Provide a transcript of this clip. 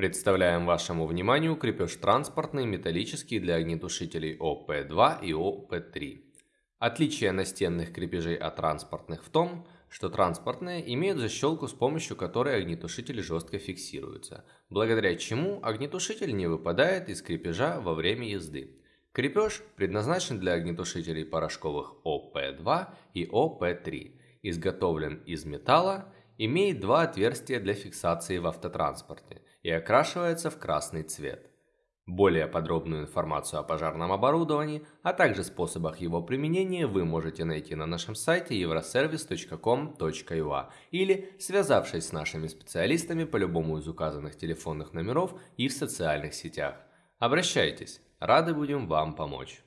Представляем вашему вниманию крепеж транспортный металлический для огнетушителей ОП2 и ОП3. Отличие настенных крепежей от транспортных в том, что транспортные имеют защелку, с помощью которой огнетушитель жестко фиксируется, благодаря чему огнетушитель не выпадает из крепежа во время езды. Крепеж предназначен для огнетушителей порошковых ОП2 и ОП3, изготовлен из металла, имеет два отверстия для фиксации в автотранспорте и окрашивается в красный цвет. Более подробную информацию о пожарном оборудовании, а также способах его применения вы можете найти на нашем сайте euroservice.com.ua или связавшись с нашими специалистами по любому из указанных телефонных номеров и в социальных сетях. Обращайтесь, рады будем вам помочь.